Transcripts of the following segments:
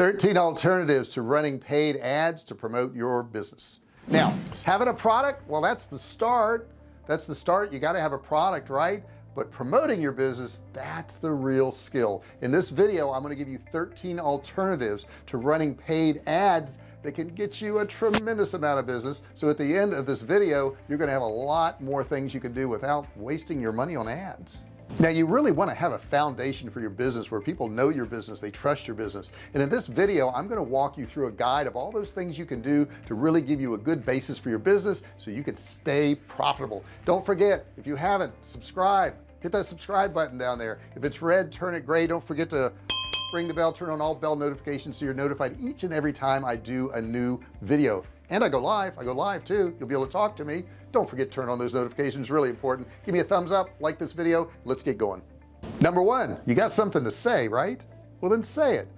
13 alternatives to running paid ads to promote your business. Now having a product well that's the start. That's the start. You got to have a product right? But promoting your business that's the real skill. In this video I'm going to give you 13 alternatives to running paid ads that can get you a tremendous amount of business. So at the end of this video you're going to have a lot more things you can do without wasting your money on ads now you really want to have a foundation for your business where people know your business they trust your business. And in this video I'm going to walk you through a guide of all those things you can do to really give you a good basis for your business so you can stay profitable. Don't forget if you haven't subscribe. Hit that subscribe button down there. If it's red turn it gray. Don't forget to ring the bell turn on all bell notifications so you're notified each and every time I do a new video and I go live I go live too. You'll be able to talk to me. Don't forget to turn on those notifications really important. Give me a thumbs up like this video let's get going. Number one you got something to say right? Well then say it.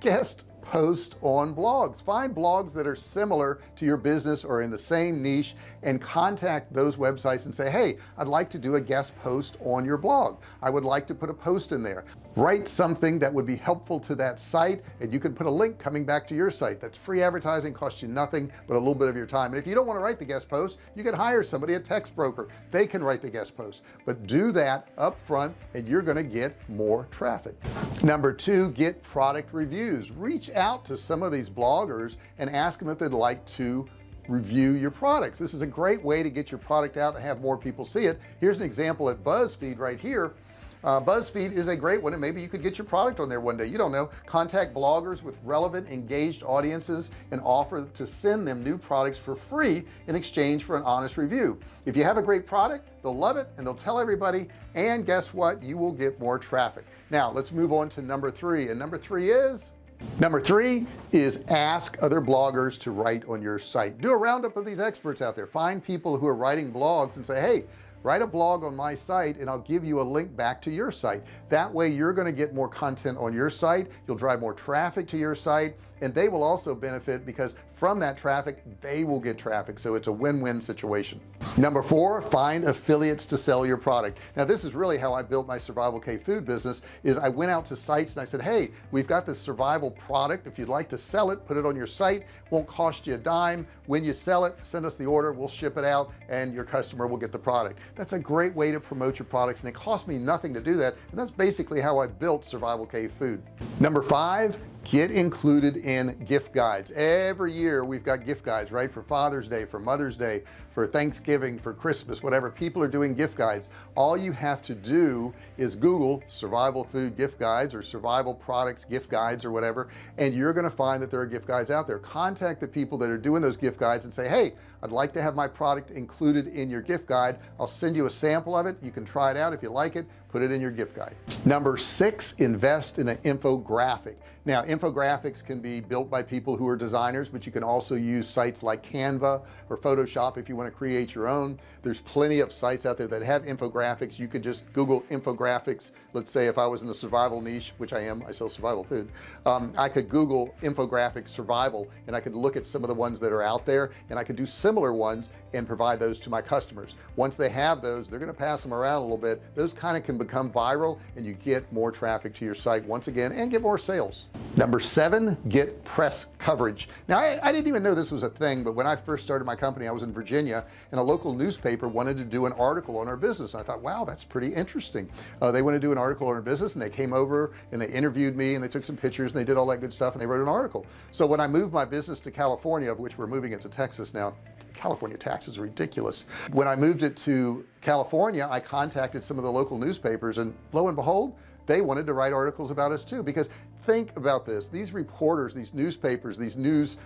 Guest post on blogs. Find blogs that are similar to your business or in the same niche and contact those websites and say hey I'd like to do a guest post on your blog. I would like to put a post in there write something that would be helpful to that site and you can put a link coming back to your site. That's free advertising costs you nothing but a little bit of your time. And if you don't want to write the guest post you can hire somebody a Textbroker. They can write the guest post. But do that up front and you're going to get more traffic. Number two get product reviews. Reach out to some of these bloggers and ask them if they'd like to review your products. This is a great way to get your product out and have more people see it. Here's an example at BuzzFeed right here uh, BuzzFeed is a great one and maybe you could get your product on there one day. You don't know. Contact bloggers with relevant engaged audiences and offer to send them new products for free in exchange for an honest review. If you have a great product they'll love it and they'll tell everybody and guess what? You will get more traffic. Now let's move on to number three and number three is number three is ask other bloggers to write on your site. Do a roundup of these experts out there. Find people who are writing blogs and say hey write a blog on my site and I'll give you a link back to your site. That way you're going to get more content on your site. You'll drive more traffic to your site and they will also benefit because from that traffic they will get traffic. So it's a win-win situation. Number four find affiliates to sell your product. Now this is really how I built my survival Cave food business is I went out to sites and I said hey we've got this survival product. If you'd like to sell it put it on your site. Won't cost you a dime. When you sell it send us the order. We'll ship it out and your customer will get the product. That's a great way to promote your products and it cost me nothing to do that. And that's basically how I built survival Cave food. Number five get included in gift guides. Every year we've got gift guides right? For Father's Day for Mother's Day for Thanksgiving for Christmas whatever. People are doing gift guides. All you have to do is Google survival food gift guides or survival products gift guides or whatever and you're going to find that there are gift guides out there. Contact the people that are doing those gift guides and say hey I'd like to have my product included in your gift guide. I'll send you a sample of it. You can try it out if you like it put it in your gift guide. Number six invest in an infographic. Now infographics can be built by people who are designers but you can also use sites like Canva or Photoshop if you want to create your own. There's plenty of sites out there that have infographics. You could just google infographics. Let's say if I was in the survival niche which I am I sell survival food um, I could google infographic survival and I could look at some of the ones that are out there and I could do similar ones and provide those to my customers. Once they have those they're going to pass them around a little bit. Those kind of can become viral and you get more traffic to your site once again and get more sales. Number seven get press coverage. Now I, I, didn't even know this was a thing but when I first started my company I was in Virginia and a local newspaper wanted to do an article on our business. I thought wow that's pretty interesting. Uh, they want to do an article on our business and they came over and they interviewed me and they took some pictures and they did all that good stuff and they wrote an article. So when I moved my business to California of which we're moving it to Texas now California taxes are ridiculous. When I moved it to California I contacted some of the local newspapers and lo and behold they wanted to write articles about us too. Because think about this. These reporters these newspapers these news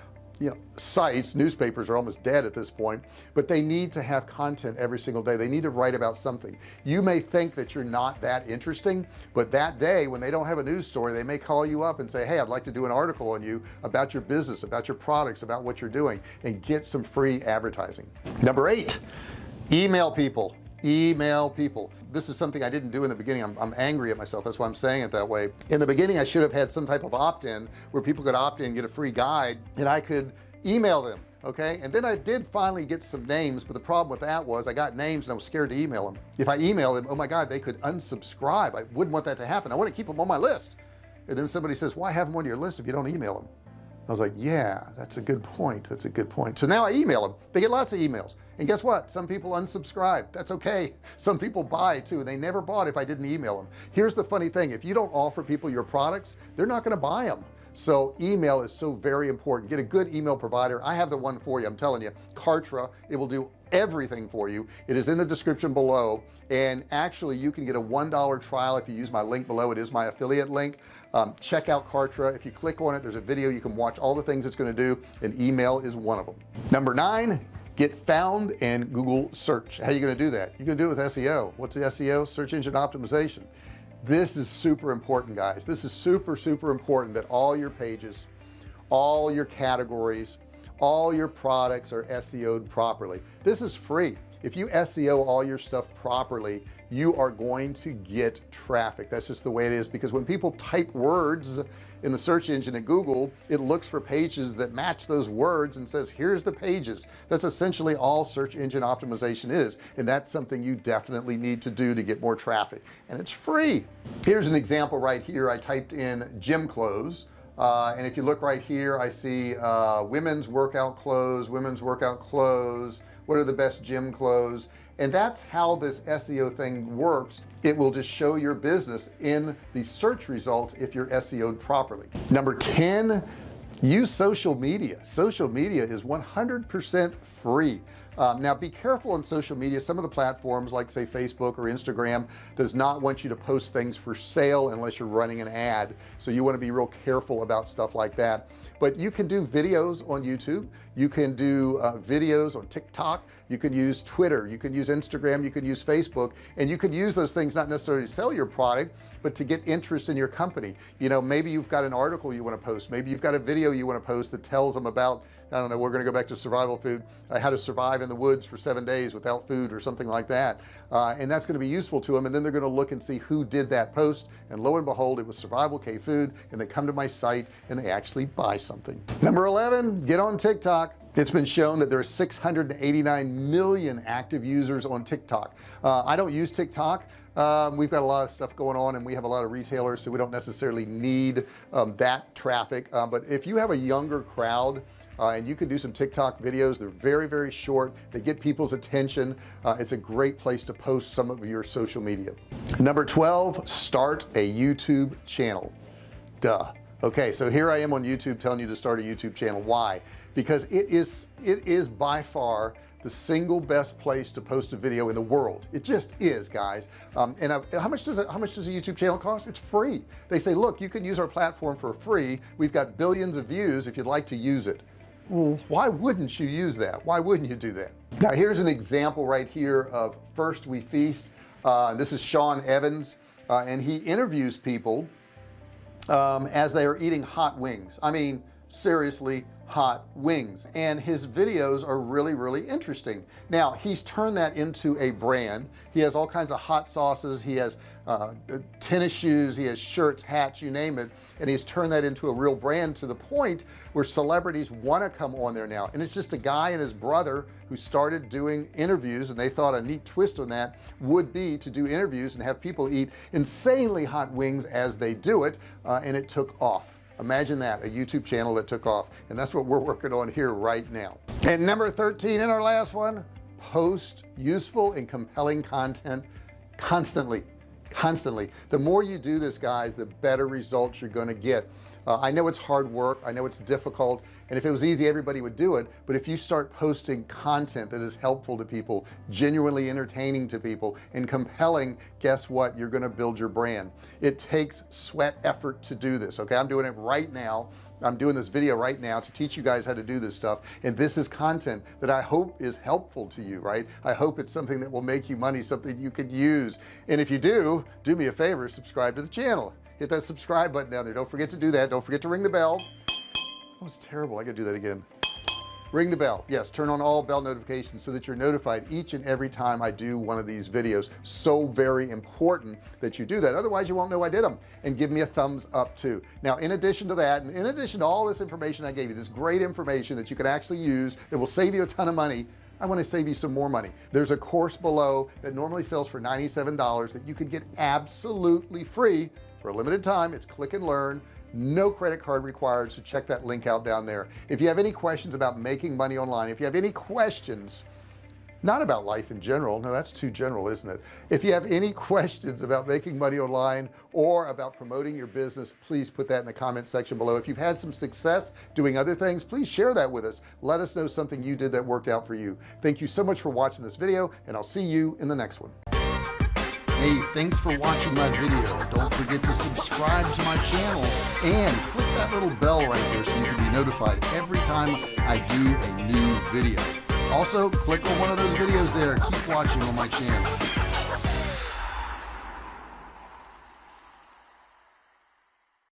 you know sites newspapers are almost dead at this point but they need to have content every single day. They need to write about something. You may think that you're not that interesting but that day when they don't have a news story they may call you up and say hey I'd like to do an article on you about your business about your products about what you're doing and get some free advertising. Number eight email people email people. This is something I didn't do in the beginning. I'm, I'm, angry at myself. That's why I'm saying it that way. In the beginning I should have had some type of opt-in where people could opt in get a free guide and I could email them okay? And then I did finally get some names but the problem with that was I got names and I was scared to email them. If I email them oh my god they could unsubscribe. I wouldn't want that to happen. I want to keep them on my list. And then somebody says why have them on your list if you don't email them I was like yeah that's a good point that's a good point. So now I email them they get lots of emails. And guess what? Some people unsubscribe. That's okay. Some people buy too. They never bought if I didn't email them here's the funny thing. If you don't offer people your products they're not going to buy them so email is so very important. Get a good email provider. I have the one for you I'm telling you. Kartra it will do everything for you. It is in the description below. And actually you can get a one dollar trial if you use my link below. It is my affiliate link. Um, check out Kartra. If you click on it there's a video. You can watch all the things it's going to do. And email is one of them. Number nine get found in Google search. How are you going to do that? You can do it with SEO what's the SEO search engine optimization. This is super important guys. This is super super important that all your pages all your categories all your products are SEO'd properly. This is free. If you SEO all your stuff properly you are going to get traffic. That's just the way it is because when people type words in the search engine at Google it looks for pages that match those words and says here's the pages. That's essentially all search engine optimization is and that's something you definitely need to do to get more traffic. And it's free. Here's an example right here. I typed in gym clothes uh, and if you look right here I see uh, women's workout clothes women's workout clothes. What are the best gym clothes? And that's how this SEO thing works. It will just show your business in the search results if you're SEO'd properly. Number 10 use social media. Social media is 100% free um, now be careful on social media. Some of the platforms like say Facebook or Instagram does not want you to post things for sale unless you're running an ad. So you want to be real careful about stuff like that. But you can do videos on YouTube. You can do uh, videos on TikTok you can use Twitter you can use Instagram you can use Facebook and you can use those things not necessarily to sell your product but to get interest in your company. You know maybe you've got an article you want to post maybe you've got a video you want to post that tells them about I don't know we're going to go back to survival food uh, how to survive in the woods for seven days without food or something like that. Uh, and that's going to be useful to them and then they're going to look and see who did that post and lo and behold it was survival Cave food and they come to my site and they actually buy something. Number 11 get on TikTok it's been shown that there are 689 million active users on TikTok. Uh, I don't use TikTok. Um, we've got a lot of stuff going on and we have a lot of retailers so we don't necessarily need um, that traffic. Uh, but if you have a younger crowd uh, and you can do some TikTok videos they're very very short. They get people's attention. Uh, it's a great place to post some of your social media. Number 12 start a YouTube channel. Duh okay so here I am on YouTube telling you to start a YouTube channel. Why? Because it is it is by far the single best place to post a video in the world. It just is guys. Um, and uh, how much does it how much does a YouTube channel cost? It's free. They say look you can use our platform for free. We've got billions of views if you'd like to use it. Well, why wouldn't you use that? Why wouldn't you do that? Now here's an example right here of first we feast. Uh, this is Sean Evans uh, and he interviews people um, as they are eating hot wings. I mean seriously hot wings. And his videos are really really interesting. Now he's turned that into a brand. He has all kinds of hot sauces. He has uh, tennis shoes. He has shirts hats you name it. And he's turned that into a real brand to the point where celebrities want to come on there now. And it's just a guy and his brother who started doing interviews and they thought a neat twist on that would be to do interviews and have people eat insanely hot wings as they do it uh, and it took off imagine that a YouTube channel that took off and that's what we're working on here right now. And number 13 in our last one post useful and compelling content constantly constantly. The more you do this guys the better results you're going to get uh, I know it's hard work I know it's difficult and if it was easy everybody would do it but if you start posting content that is helpful to people genuinely entertaining to people and compelling guess what? You're going to build your brand. It takes sweat effort to do this okay? I'm doing it right now. I'm doing this video right now to teach you guys how to do this stuff and this is content that I hope is helpful to you right? I hope it's something that will make you money something you could use. And if you do do me a favor subscribe to the channel hit that subscribe button down there. Don't forget to do that. Don't forget to ring the bell. That was terrible. I gotta do that again. Ring the bell. Yes turn on all bell notifications so that you're notified each and every time I do one of these videos. So very important that you do that. Otherwise you won't know I did them and give me a thumbs up too. Now in addition to that and in addition to all this information I gave you this great information that you can actually use that will save you a ton of money I want to save you some more money. There's a course below that normally sells for $97 that you can get absolutely free for a limited time. It's click and learn. No credit card required so check that link out down there. If you have any questions about making money online if you have any questions not about life in general no that's too general isn't it? If you have any questions about making money online or about promoting your business please put that in the comment section below. If you've had some success doing other things please share that with us. Let us know something you did that worked out for you. Thank you so much for watching this video and I'll see you in the next one Hey, thanks for watching my video. Don't forget to subscribe to my channel and click that little bell right there so you can be notified every time I do a new video. Also, click on one of those videos there. Keep watching on my channel.